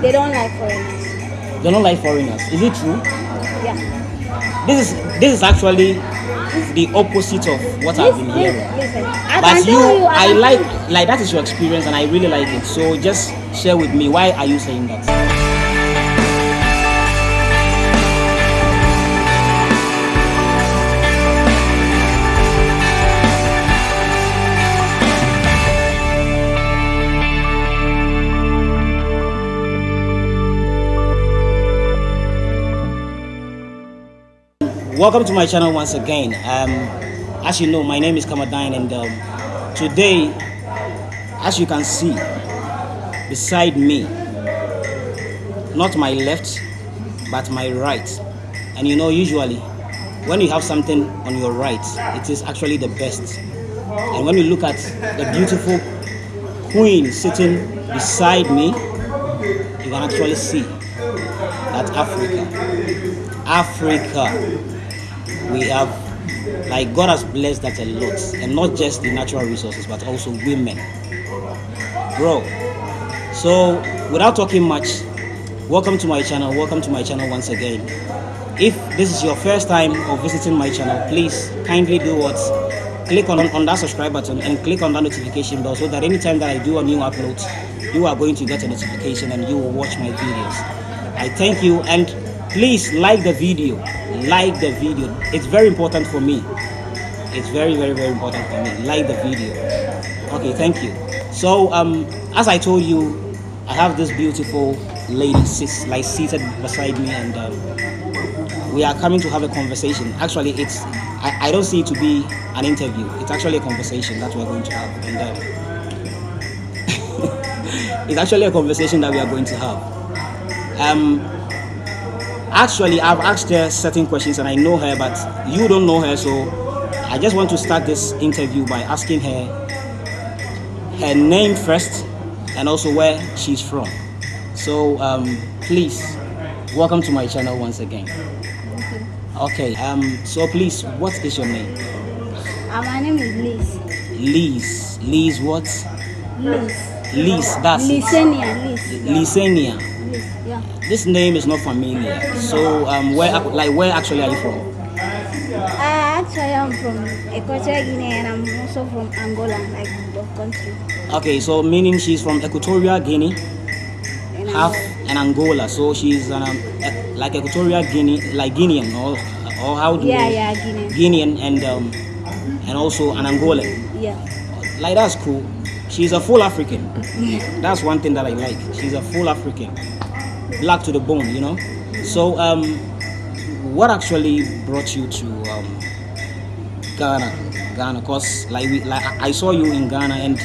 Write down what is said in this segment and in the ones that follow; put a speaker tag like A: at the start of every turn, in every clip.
A: they don't like foreigners.
B: They don't like foreigners. Is it true?
A: Yeah.
B: This is this is actually the opposite of what I've been
A: Listen,
B: hearing.
A: listen. I
B: But you,
A: you,
B: I
A: can
B: like like that is your experience, and I really like it. So just share with me why are you saying that? Welcome to my channel once again. Um, as you know, my name is Kamadine, and um, today, as you can see, beside me, not my left, but my right. And you know, usually, when you have something on your right, it is actually the best. And when you look at the beautiful queen sitting beside me, you can actually see that Africa, Africa, we have like God has blessed that a lot, and not just the natural resources, but also women, bro. So, without talking much, welcome to my channel. Welcome to my channel once again. If this is your first time of visiting my channel, please kindly do what click on, on that subscribe button and click on that notification bell so that anytime that I do a new upload, you are going to get a notification and you will watch my videos. I thank you and please like the video. Like the video. It's very important for me. It's very, very, very important for me. Like the video. Okay, thank you. So, um, as I told you, I have this beautiful lady like seated beside me, and um, we are coming to have a conversation. Actually, it's I, I don't see it to be an interview. It's actually a conversation that we're going to have, and um, it's actually a conversation that we are going to have. Um, actually, I've asked her certain questions, and I know her, but you don't know her, so I just want to start this interview by asking her her name first and also where she's from. So um, please welcome to my channel once again. Okay. Um. So please, what is your name?
A: Uh, my name is Liz.
B: Liz. Liz. What?
A: Liz.
B: Liz. That's it.
A: Lysenia, Liz. Yeah. Yeah.
B: This name is not familiar. So um, where like where actually are you from?
A: I actually I am from Equatorial Guinea and I'm also from Angola, like the country.
B: Okay. So meaning she's from Equatorial Guinea,
A: In
B: half
A: Angola.
B: and Angola. So she's um, like Equatorial Guinea, like Guinean, or or how do
A: Yeah,
B: you?
A: yeah, Guinea.
B: Guinean and um, and also an Angolan.
A: Yeah.
B: Like that's cool. She's a full African. That's one thing that I like. She's a full African, black to the bone, you know. So, um, what actually brought you to um, Ghana? Ghana, cause like like I I saw you in Ghana, and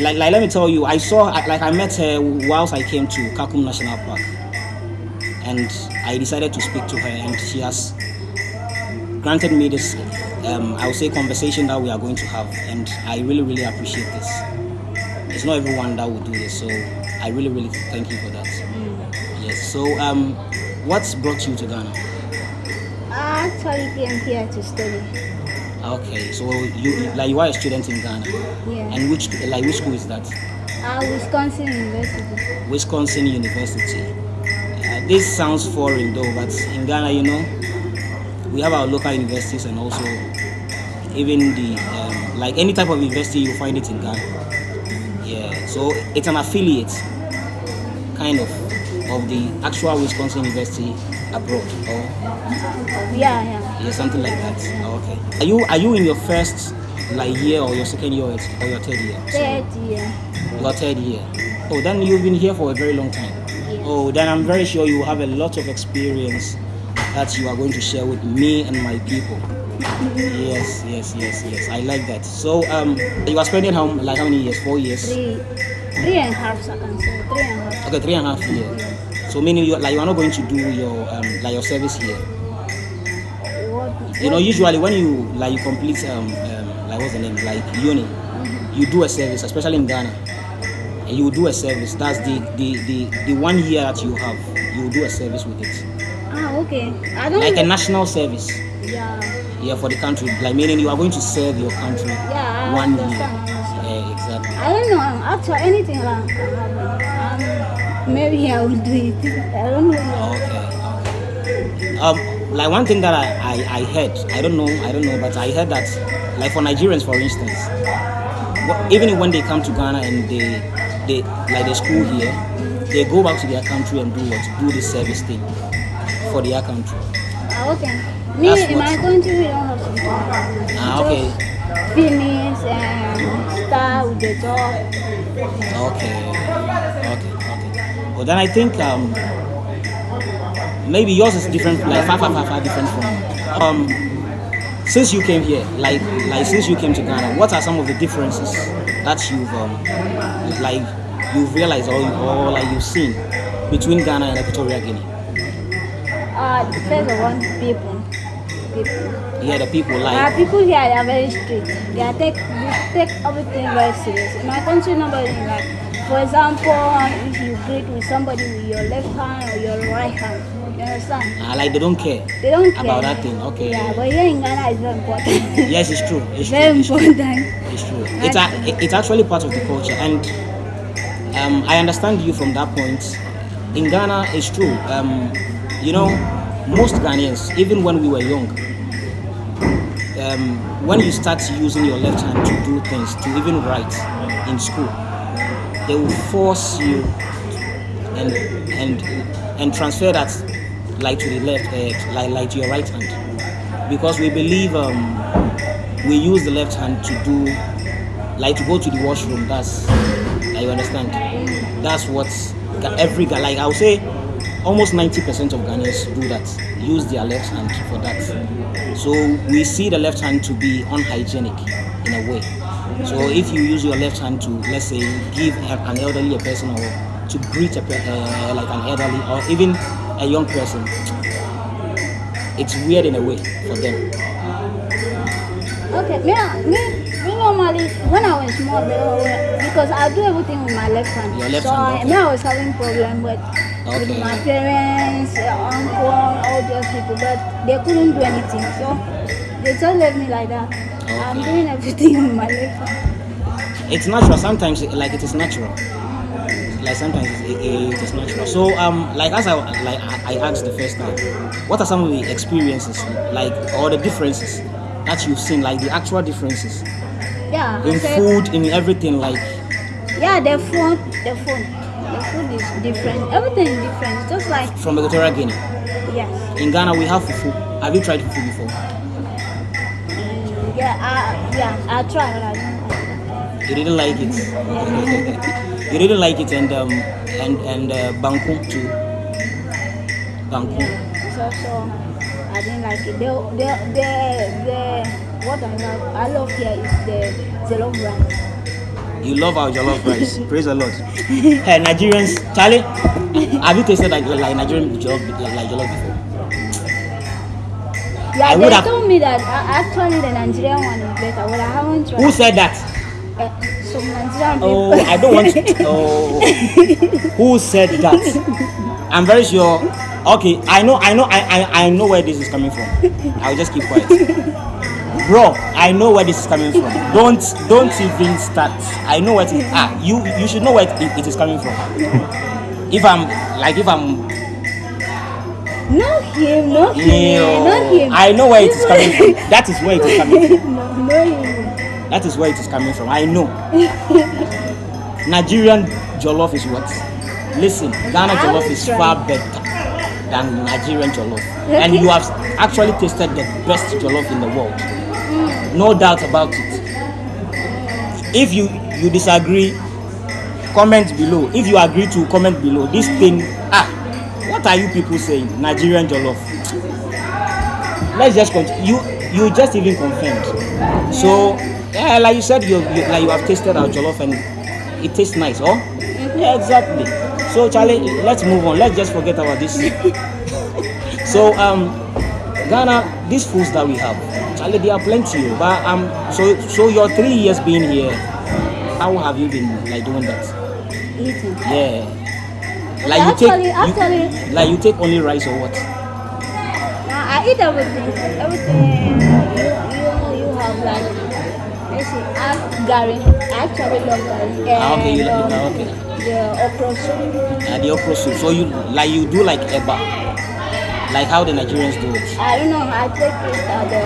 B: like, like let me tell you, I saw like I met her whilst I came to Kakum National Park, and I decided to speak to her, and she has granted me this um, I would say conversation that we are going to have and I really really appreciate this. It's not everyone that will do this so I really really thank you for that. Yes. So um what's brought you to Ghana?
A: I actually came here to study.
B: Okay, so you like you are a student in Ghana.
A: Yeah.
B: And which like which school is that?
A: Uh, Wisconsin University.
B: Wisconsin University. Uh, this sounds foreign though, but in Ghana, you know, we have our local universities and also even the um, like any type of university you find it in Ghana. Yeah, so it's an affiliate, kind of, of the actual Wisconsin University abroad, or
A: Yeah, yeah.
B: yeah, something like that. Okay. Are you are you in your first like year or your second year or your third year?
A: Third year.
B: Your third year. Oh, then you've been here for a very long time.
A: Yeah.
B: Oh, then I'm very sure you have a lot of experience that you are going to share with me and my people. Yes, yes, yes, yes. I like that. So, um, you are spending how like how many years? Four years.
A: Three, three and a half. So three and a half.
B: Okay, three and a half years. So meaning you like you are not going to do your um like your service here.
A: What?
B: You know, usually when you like you complete um, um like what's the name like uni, you do a service, especially in Ghana, and you do a service. That's the the the, the one year that you have. You do a service with it,
A: Ah, okay. I don't.
B: like a national service.
A: Yeah.
B: Yeah, for the country. Like meaning you are going to serve your country
A: Yeah. I
B: one year.
A: understand.
B: Yeah, exactly.
A: I don't know. Actually, anything like. Um, maybe I will do it. I don't know.
B: Okay. Um, like one thing that I, I, I heard, I don't know, I don't know, but I heard that, like for Nigerians, for instance, even when they come to Ghana and they, they like the school here, they go back to their country and do what? Do the service thing for their country.
A: Okay. Me
B: That's
A: in my
B: what-
A: country we don't have to.
B: Ah, okay.
A: Finish and start with the job.
B: Okay. Okay. Okay. Well, then I think um, maybe yours is different, like far, far, far, far different from. Um, since you came here, like, like since you came to Ghana, what are some of the differences that you've um, like you've realized or, or like you've seen between Ghana and Equatorial Guinea?
A: Uh, first of all, people. People.
B: Yeah, the people like.
A: people here they are very strict. They are take they take everything very serious. In my country, nobody like. For example, if you greet with somebody with your left hand or your right hand, you understand?
B: Uh, like they don't care.
A: They don't care
B: About that thing, okay.
A: Yeah, but here in Ghana, it's very important.
B: Yes, it's true. It's true.
A: very
B: true.
A: important.
B: It's true. It's, a, it's actually part of the culture, and um, I understand you from that point. In Ghana, it's true. Um, you know, most Ghanaians, even when we were young, um, when you start using your left hand to do things, to even write in school, they will force you and and and transfer that like to the left, uh, like like to your right hand, because we believe um, we use the left hand to do like to go to the washroom. That's you understand. That's what every guy like I would say almost 90% of Ghanaians do that. Use their left hand for that. So we see the left hand to be unhygienic in a way. So if you use your left hand to let's say give an elderly a person or to greet a uh, like an elderly or even a young person, it's weird in a way for them.
A: Okay, me, me, me normally when I was small, because I do everything with my left hand.
B: Your left
A: so
B: hand,
A: I,
B: okay.
A: me, I was having problem with,
B: Okay.
A: with my parents, uncle, all those people, but they couldn't do anything. So they just left me like that. I'm doing everything with my hand.
B: it's natural sometimes like it is natural like sometimes it, it, is natural so um like as i like I, I asked the first time what are some of the experiences like or the differences that you've seen like the actual differences
A: Yeah.
B: In
A: said-
B: food in everything like
A: Yeah, the food, the food is different. Everything is different. Just like
B: from equatorial guinea
A: yes,
B: in ghana we have fufu have you tried fufu before
A: Mm, yeah, I, yeah. I try, but I don't. like
B: you didn't like it Yeah. you didn't like it and um and and uh, banku too banku
A: it. So, so I didn't like it. The, the, the, the what I love, I love here is the jollof rice.
B: You love our jollof rice. Praise the Lord. Hey, Nigerians, Charlie, have you tasted like, like Nigerian jollof, like, like jollof before?
A: Yeah,
B: I
A: they
B: would have-
A: told me that uh, actually the Nigerian one is better, but I haven't tried.
B: Who said that?
A: Uh, some Nigerian
B: Oh,
A: people.
B: I don't want to. Oh, who said that? I'm very sure. Okay, I know, I know, I, I, I know where this is coming from. I'll just keep quiet. Bro, I know where this is coming from. Don't, don't even start. I know where it is. Ah, you, you should know where it, it is coming from. If I'm, like, if I'm
A: not him, no him,
B: No,
A: no him.
B: I know where it is coming from. That is where it is coming from.
A: no, no him.
B: That is where it is coming from. I know. Nigerian jollof is what? Listen, Ghana jollof is far better than Nigerian jollof. And you have actually tasted the best jollof in the world. No doubt about it. If you you disagree, comment below. If you agree to comment below. This thing, ah, what are you people saying? Nigerian jollof. Let's just continue. You you just even confirmed. So yeah, like you said, you, you like you have tasted our jollof and it tastes nice, oh? Yeah, exactly. So Charlie, let's move on. Let's just forget about this. so um, Ghana, these foods that we have, Charlie, there are plenty. oh, But um, so so your three years being here, how have you been like doing that?
A: Eating.
B: Yeah. Like you
A: actually,
B: take
A: actually,
B: you, like you take only rice or what?
A: Now I eat everything. Everything you you you have like let's see, I have Gary. I actually love Gary.
B: Ah, okay, you
A: And,
B: like
A: um,
B: okay.
A: the okra soup.
B: Uh, the okra soup. So you like you do like eba, like how the Nigerians do it.
A: I don't know. I take it at the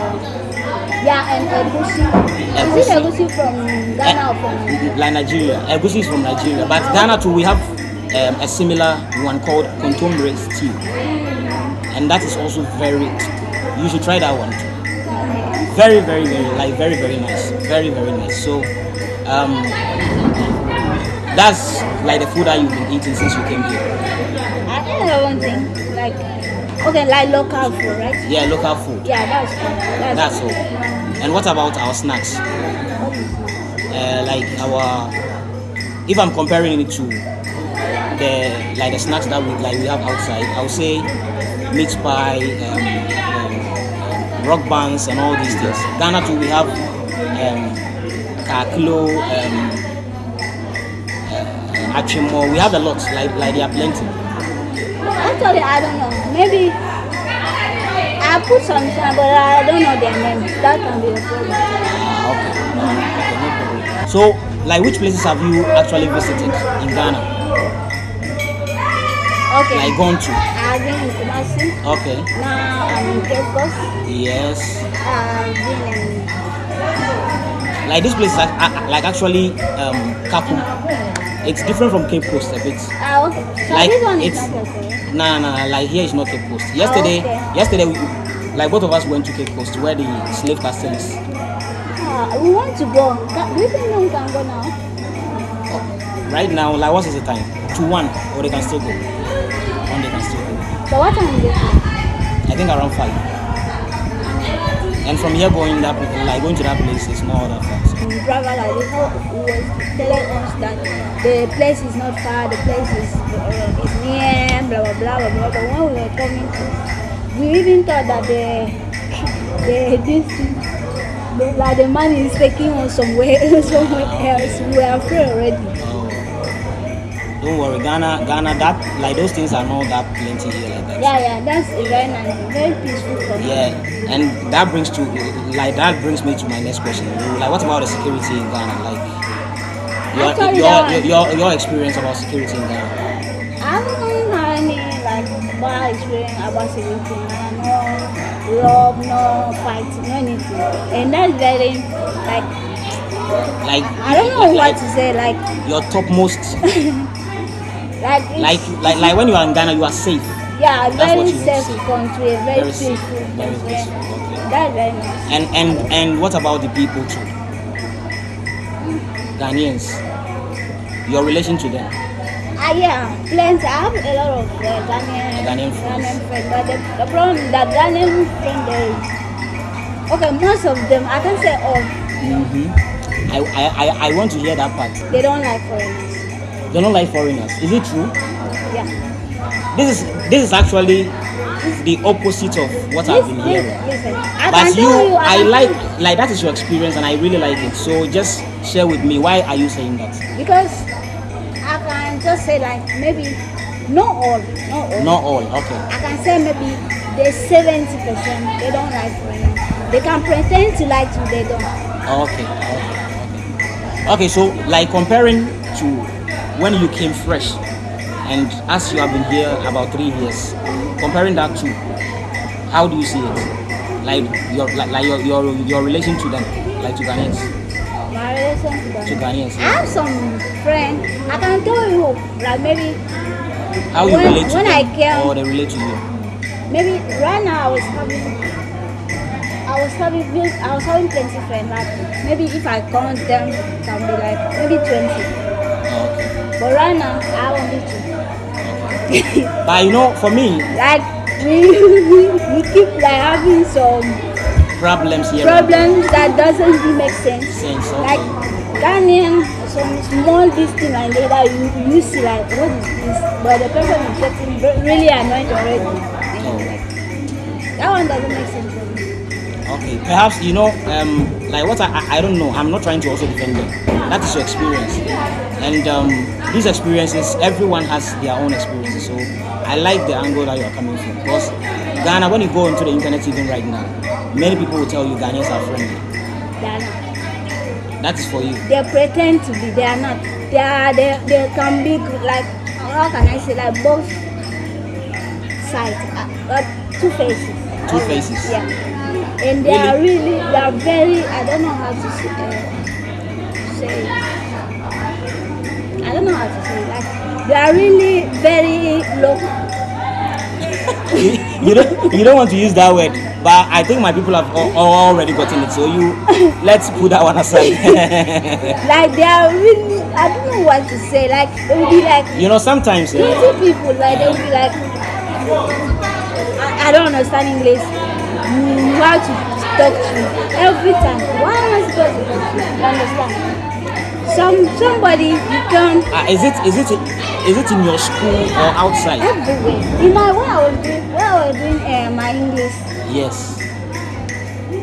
A: yeah and egusi. Is it
B: Egusi.
A: egusi from Ghana or from?
B: Eh, like Nigeria. Egusi is from Nigeria, but Ghana too we have um, a similar one called kontomire stew, and that is also very. You should try that one too. Very, very, very, like very, very nice. Very, very nice. So, um, that's like the food that you've been eating since you came here.
A: I think one thing like okay like local food right?
B: Yeah, local food.
A: Yeah, that's. That's,
B: That's all. And what about our snacks?
A: What is it?
B: Uh, like our, if I'm comparing it to the like the snacks that we like we have outside, I would say meat pie, um, um, rock buns, and all these things. Ghana too, we have um, kaklo, um, uh, achimo. We have a lot. Like like there are plenty.
A: Actually, I don't know. Maybe I put some time, but I don't know their name. That can be a problem.
B: Okay. no problem. So, like, which places have you actually visited in Ghana?
A: Okay.
B: Like gone to?
A: I've been in Kumasi.
B: Okay.
A: Now I'm in Cape Coast.
B: Yes.
A: I've been in
B: Like this place, like, like actually, um, Kakum. It's different from Cape Coast a bit.
A: Ah, okay. So
B: Like,
A: this one is
B: it's-
A: not okay.
B: Nah, nah, like here is not Cape Coast. Yesterday,
A: okay.
B: yesterday, we, like both of us went to Cape Coast where the slave castle is.
A: Ah, we want to go. Do you think we can go now?
B: Right now, like, what is the time? To one, or they can still go. One, they can still go.
A: So what time is it?
B: I think around five. And from here going that, like going to that place is not that far. So.
A: The driver like who was telling us that the place is not far, the place is, uh, is near, blah blah blah blah blah. But when we were coming to, we even thought that the the this the, like the man is taking us somewhere somewhere else. We were afraid already.
B: Don't worry, Ghana, Ghana, that like those things are not that plenty here like that.
A: Yeah, yeah, that's a very nice, very peaceful country.
B: Yeah, and that brings to like that brings me to my next question. Like, what about the security in Ghana? Like, your
A: Actually,
B: your, your, your your experience about security in Ghana.
A: I don't have any like bad experience about security. No rob, no fight, no anything. And that's very like
B: Like,
A: I don't know
B: like,
A: what to say. Like
B: your topmost,
A: like
B: like like like when you are in Ghana, you are safe.
A: yeah, very
B: what you want to
A: safe country, very,
B: Very
A: peaceful.
B: safe, very peaceful. Okay.
A: That's very nice.
B: And and and what about the people too? Ghanaians, your relation to them.
A: Ah yeah, plenty. I have a lot of uh, Ghanaian,
B: Ghanaian friends.
A: Ghanaian friends, but the, the problem is that Ghanaian friends is okay. Most of them, I can say all,
B: hmm I, I I I want to hear that part.
A: they don't like foreigners.
B: They don't like foreigners. Is it true?
A: Yeah.
B: This is this is actually the opposite of what I've been hearing.
A: listen. I
B: But you,
A: you,
B: I
A: can
B: like like that is your experience, and I really like it. So just share with me why are you saying that?
A: because I can just say like maybe not all, not all.
B: Not all. Okay.
A: I can say maybe the seventy percent they don't like foreigners. They can pretend to like you, they don't.
B: Okay. Okay. Okay. Okay. So like comparing to when you came fresh, and as you have been here about three years, comparing that to how do you see it? Like your like, like your, your your relation to them, like to Ghanaians,
A: My relation to them.
B: to Ghanaians.
A: I have some friends. I can tell you like maybe
B: How you
A: when-
B: relate to
A: when
B: them,
A: I came-
B: or they relate to you.
A: maybe right now I was having I was having I was having plenty friends. Like maybe if I count them, it can be like maybe twenty.
B: Okay.
A: But right now I have only two.
B: But you know, for me,
A: like we, we, we keep like having some
B: problems here.
A: problems that doesn't really make sense.
B: Sense, okay.
A: Like Ghanaian, some small this thing and later you you see like what is this? But the person is getting really annoyed already.
B: Oh.
A: That one doesn't make sense for me.
B: Okay, perhaps you know, um, like what I, I don't know. I'm not trying to also defend them. That is your experience, and um, these experiences, everyone has their own experiences. So I like the angle that you are coming from because Ghana, when you go into the internet even right now, many people will tell you Ghanaians are friendly.
A: Ghana.
B: That is for you.
A: They pretend to be. They are not. They are. They, they can be like. How can I say like both sides, uh, uh, two faces.
B: Two faces.
A: Yeah. And they are really. They are very. I don't know how to say. Uh, say it. I don't know how to say it. Like they are really very low.
B: you, don't you don't want to use that word, but I think my people have al- al- already gotten it. So you let's put that one aside.
A: Like they are really. I don't know what to say. Like it will be like
B: you know, sometimes eh,
A: Twenty people, like they will be like, I, I don't understand English. You have to talk to me every time. Why am I supposed to talk to you? You understand? Some somebody you can
B: uh, is it is it is it in your school or outside?
A: everywhere. In my when I was doing when I was doing uh, my English,
B: Yes.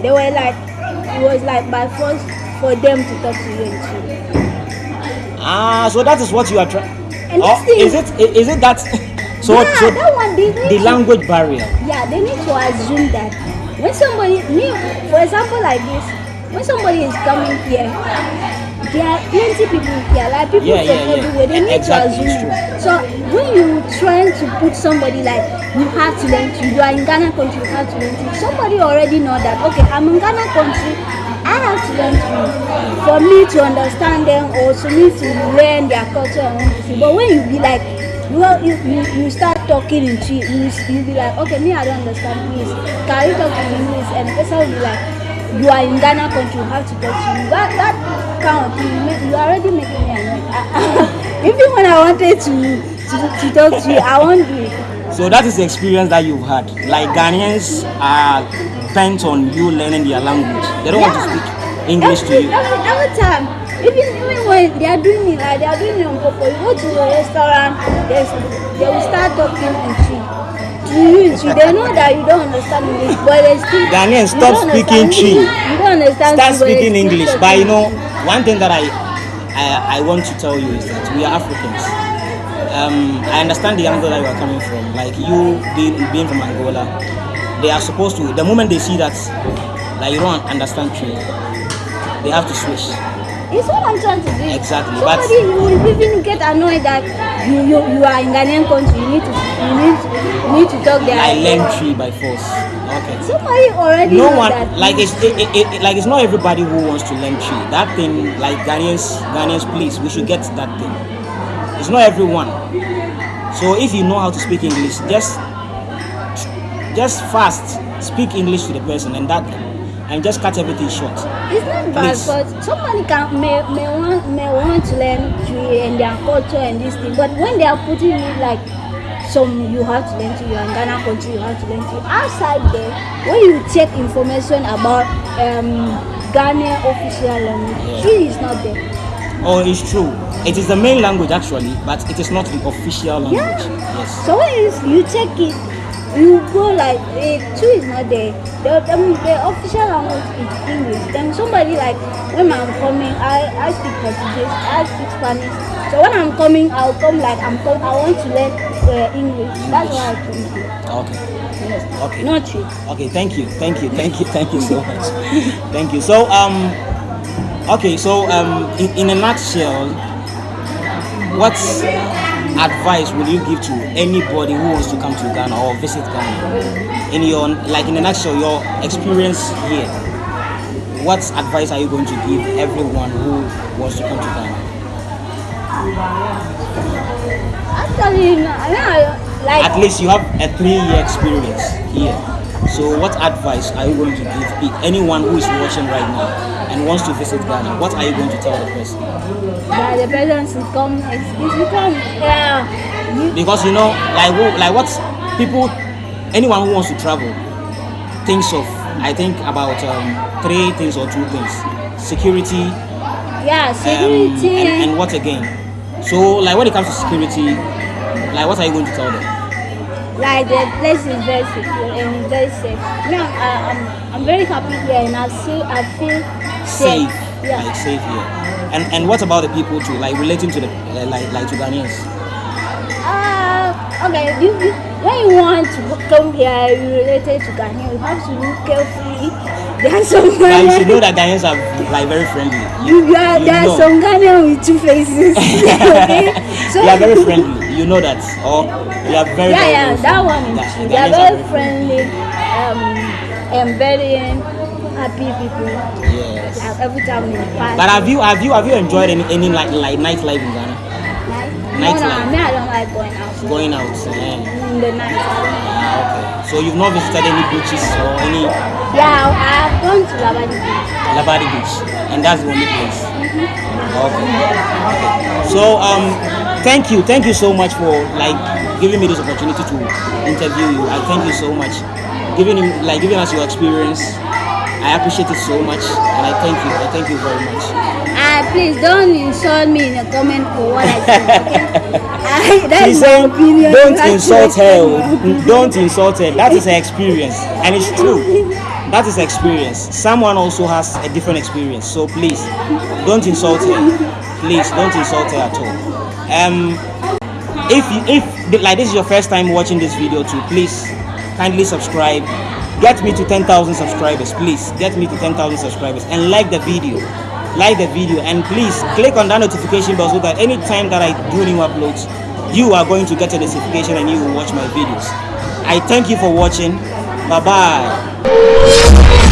A: they were like it was like by force for them to talk to you in Twi.
B: Ah, so that is what you are trying.
A: And thing-
B: is it is it that? So
A: yeah,
B: so
A: that one they need
B: the
A: to-
B: language barrier.
A: Yeah, they need to assume that when somebody, me, for example, like this, when somebody is coming here, there are plenty people here, like people
B: Yeah,
A: from
B: yeah,
A: everywhere. They need
B: Exactly,
A: to assume. So when you trying to put somebody like you have to learn to, you are in Ghana country, you have to learn to. Somebody already know that. Okay, I'm in Ghana country. I have to learn to for me to understand them or for me to learn their culture and everything. But when you be like you, you, you, you start talking in Twi, you, you be like, okay, me, I don't understand English. Can you talk in English? And the person will be like, you are in Ghana country, you have to talk to me. That, that kind of thing, you, make, you are already making me annoyed. Even when I wanted to, to, to talk to you, I won't do it.
B: So that is the experience that you've had. Like Ghanaians are bent on you learning their language. They don't want to speak English to you.
A: Every, every time. Even, even when they are doing it, like they are doing it on purpose. You go to a restaurant, they, will start talking. To you They know that you don't understand English, but they still.
B: Ghanaians,
A: you
B: stop speaking Twi.
A: You don't understand
B: Start
A: Twi, but they
B: speaking English. But you know, one thing that I, I I want to tell you is that we are Africans. Um, I understand the angle that you are coming from. Like you being being from Angola, they are supposed to. The moment they see that, like you don't understand Twi, they have to switch.
A: It's what I'm trying to do.
B: Exactly, but-
A: Somebody you will even get annoyed that you, you, you are in Ghanaian country. You need to you need to, you need to talk their
B: I learn Twi by force. Okay.
A: Somebody already
B: no one
A: that.
B: like it's it, it, it, like it's not everybody who wants to learn Twi. That thing like Ghanaians Ghanaians please we should get that thing. It's not everyone. So if you know how to speak English, just just fast speak English to the person and that and just cut everything short.
A: It's not bad,
B: Please.
A: but somebody can may, may want may want to learn tree and their culture and this thing. But when they are putting it like some you have to learn to you and Ghana country you have to learn to outside there when you check information about um Ghana official language, tree is not there.
B: Oh, it's true. It is the main language actually, but it is not the official language.
A: Yeah.
B: Yes.
A: So when you, check it, go like eh, Twi is not there. The, the, the official language is English. Then somebody like when I'm coming, I, I speak Portuguese, I speak Spanish. So when I'm coming, I'll come like I'm com- I want to learn uh, English. That's why I come here.
B: Okay.
A: Yes.
B: Okay.
A: Not Twi.
B: Okay, thank you, thank you, thank you, thank you so much. thank you. So um, okay, so um, in, in a nutshell, what advice will you give to anybody who wants to come to Ghana or visit Ghana? In your like in a nutshell, your experience here. What advice are you going to give everyone who wants to come to Ghana?
A: Actually, no, no, like
B: At least you have a three-year experience here. So, what advice are you going to give anyone who is watching right now and wants to visit Ghana? What are you going to tell the person?
A: that the person should come. It's, become yeah. You,
B: Because you know, like like what people, anyone who wants to travel, thinks of. I think about um, three things or two things: security,
A: yeah,
B: um,
A: security.
B: and, and what again. So, like when it comes to security, like what are you going to tell them?
A: Like the place is very secure and very safe. I'm, I- I'm, I'm very happy here and I feel, I feel safe.
B: safe,
A: Yeah.
B: like safe here. And and what about the people too, like relating to the uh, like like to Ghanaians?
A: Uh, okay, you, you, when you want to come here, you related to Ghanaian, you have to look carefully. There are some
B: But you should know that Ghanaians are like very friendly.
A: You, you are, there are
B: know.
A: some Ghanaians with two faces. okay? So
B: they are very friendly. You know that, or they are very
A: Yeah, yeah, that
B: friendly.
A: one is
B: Yeah,
A: true. They are very friendly, um, and very happy people.
B: Yes.
A: Every time we pass.
B: But have you have you have you enjoyed any any like like nightlife in Ghana?
A: Night? No, no, me, I don't like going out.
B: Going out. Yeah.
A: In the night.
B: Ah, okay. So you've not visited any beaches or any
A: Yeah, I- I've gone to Labadi Beach.
B: Labadi Beach, and that's the only place. Okay. okay. So um, thank you, thank you so much for like giving me this opportunity to interview you. I thank you so much, giving you like giving us your experience. I appreciate it so much, and I thank you. I thank you very much.
A: Ah, please don't insult me in a comment for what I said, okay? I, that's
B: She's saying,
A: opinion.
B: Don't insult her.
A: respect my opinion.
B: Don't insult her. That is her experience, and it's true. That is experience. Someone also has a different experience, so please don't insult her. Please don't insult her at all. Um, if if like this is your first time watching this video too, please kindly subscribe. Get me to 10,000 subscribers, please. Get me to 10,000 subscribers and like the video. Like the video and please click on that notification bell so that anytime that I do new uploads, you are going to get a notification and you will watch my videos. I thank you for watching. 拜拜。